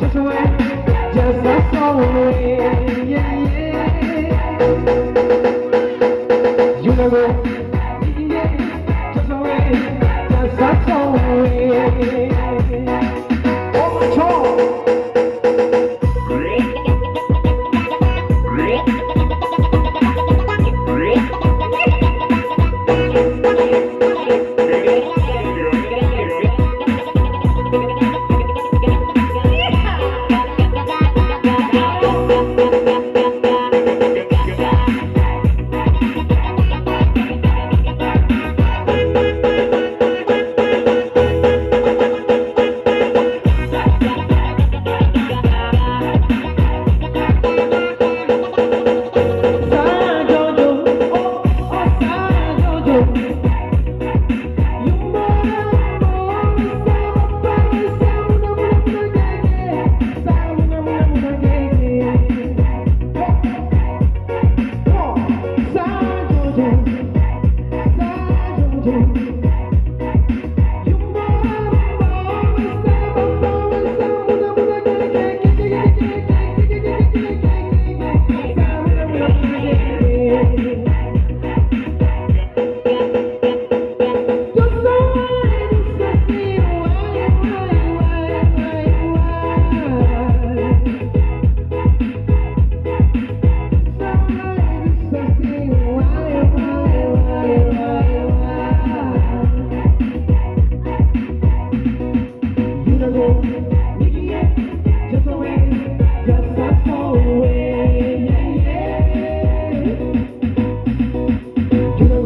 Just away, just a soul away. Know, yeah,